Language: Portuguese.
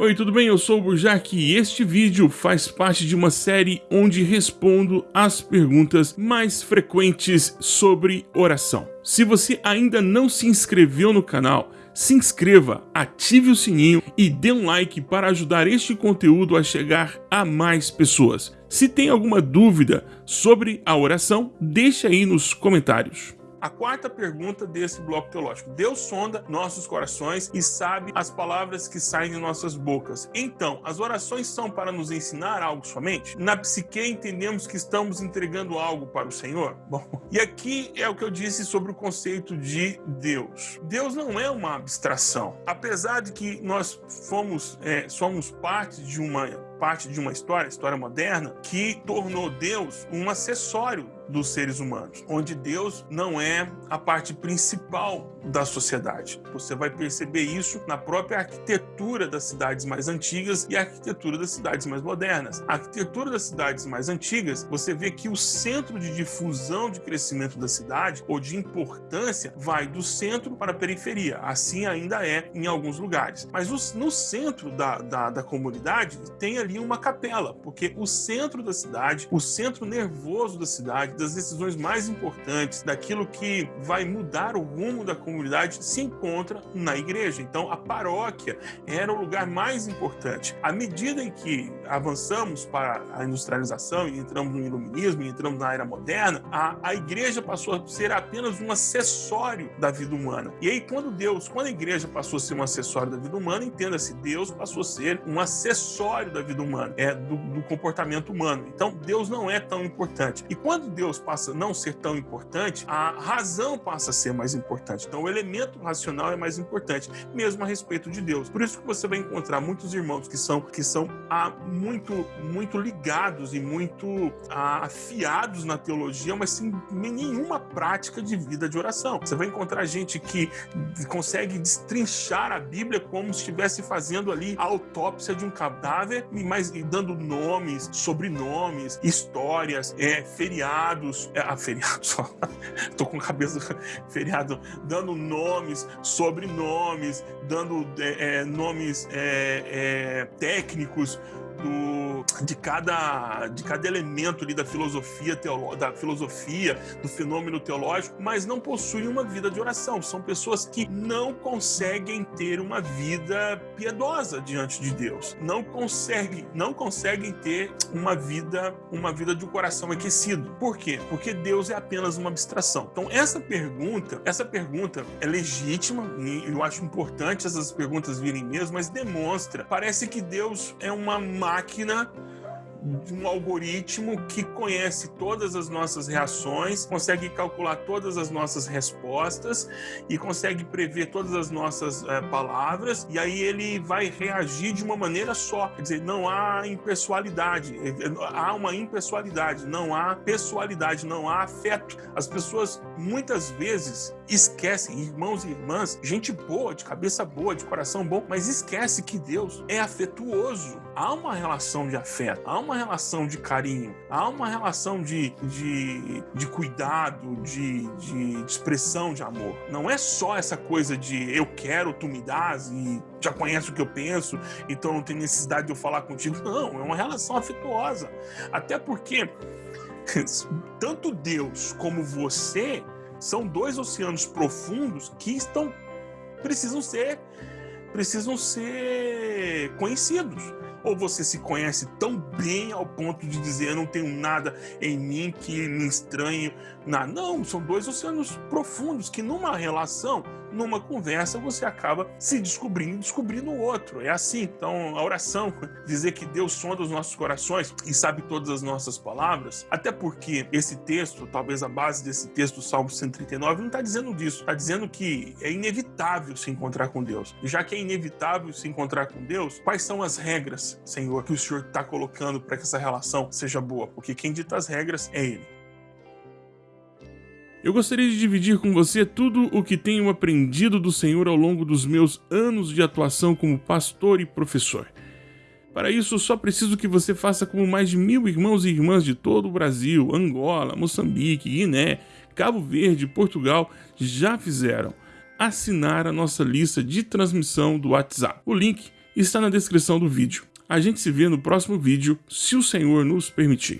Oi, tudo bem? Eu sou o Burjac e este vídeo faz parte de uma série onde respondo as perguntas mais frequentes sobre oração. Se você ainda não se inscreveu no canal, se inscreva, ative o sininho e dê um like para ajudar este conteúdo a chegar a mais pessoas. Se tem alguma dúvida sobre a oração, deixe aí nos comentários. A quarta pergunta desse bloco teológico. Deus sonda nossos corações e sabe as palavras que saem de nossas bocas. Então, as orações são para nos ensinar algo somente? Na psique entendemos que estamos entregando algo para o Senhor? Bom, e aqui é o que eu disse sobre o conceito de Deus. Deus não é uma abstração. Apesar de que nós fomos, é, somos parte de uma parte de uma história, história moderna, que tornou Deus um acessório dos seres humanos, onde Deus não é a parte principal da sociedade. Você vai perceber isso na própria arquitetura das cidades mais antigas e a arquitetura das cidades mais modernas. A arquitetura das cidades mais antigas, você vê que o centro de difusão de crescimento da cidade ou de importância vai do centro para a periferia. Assim ainda é em alguns lugares. Mas no centro da, da, da comunidade tem ali uma capela, porque o centro da cidade, o centro nervoso da cidade, das decisões mais importantes, daquilo que vai mudar o rumo da comunidade, se encontra na igreja. Então, a paróquia era o lugar mais importante. À medida em que avançamos para a industrialização e entramos no iluminismo e entramos na era moderna, a, a igreja passou a ser apenas um acessório da vida humana. E aí, quando Deus, quando a igreja passou a ser um acessório da vida humana, entenda-se, Deus passou a ser um acessório da vida humana, é do, do comportamento humano. Então, Deus não é tão importante. E quando Deus Deus passa a não ser tão importante, a razão passa a ser mais importante. Então, o elemento racional é mais importante, mesmo a respeito de Deus. Por isso que você vai encontrar muitos irmãos que são, que são ah, muito, muito ligados e muito ah, afiados na teologia, mas sem nenhuma prática de vida de oração. Você vai encontrar gente que consegue destrinchar a Bíblia como se estivesse fazendo ali a autópsia de um cadáver, mas dando nomes, sobrenomes, histórias, é, feriados feriados, é, ah, feriados, tô com cabeça feriado, dando nomes, sobrenomes, dando é, é, nomes é, é, técnicos do, de, cada, de cada elemento ali da filosofia, teolo, da filosofia, do fenômeno teológico, mas não possuem uma vida de oração. São pessoas que não conseguem ter uma vida piedosa diante de Deus. Não conseguem, não conseguem ter uma vida, uma vida de um coração aquecido. Por quê? Porque Deus é apenas uma abstração. Então essa pergunta, essa pergunta é legítima e eu acho importante essas perguntas virem mesmo, mas demonstra, parece que Deus é uma máquina um algoritmo que conhece todas as nossas reações, consegue calcular todas as nossas respostas e consegue prever todas as nossas é, palavras, e aí ele vai reagir de uma maneira só. Quer dizer, não há impessoalidade, há uma impessoalidade, não há pessoalidade, não há afeto. As pessoas muitas vezes esquecem, irmãos e irmãs, gente boa, de cabeça boa, de coração bom, mas esquece que Deus é afetuoso. Há uma relação de afeto, há uma relação de carinho, há uma relação de, de, de cuidado, de, de, de expressão de amor. Não é só essa coisa de eu quero, tu me dás e já conhece o que eu penso, então não tem necessidade de eu falar contigo. Não, é uma relação afetuosa. Até porque tanto Deus como você são dois oceanos profundos que estão precisam ser precisam ser conhecidos. Ou você se conhece tão bem ao ponto de dizer eu não tenho nada em mim que me estranhe. Não, são dois oceanos profundos que numa relação numa conversa você acaba se descobrindo e descobrindo o outro. É assim. Então, a oração, dizer que Deus sonda os nossos corações e sabe todas as nossas palavras, até porque esse texto, talvez a base desse texto, Salmo 139, não está dizendo disso. Está dizendo que é inevitável se encontrar com Deus. Já que é inevitável se encontrar com Deus, quais são as regras, Senhor, que o Senhor está colocando para que essa relação seja boa? Porque quem dita as regras é Ele. Eu gostaria de dividir com você tudo o que tenho aprendido do Senhor ao longo dos meus anos de atuação como pastor e professor. Para isso, só preciso que você faça como mais de mil irmãos e irmãs de todo o Brasil, Angola, Moçambique, Guiné, Cabo Verde Portugal já fizeram. Assinar a nossa lista de transmissão do WhatsApp. O link está na descrição do vídeo. A gente se vê no próximo vídeo, se o Senhor nos permitir.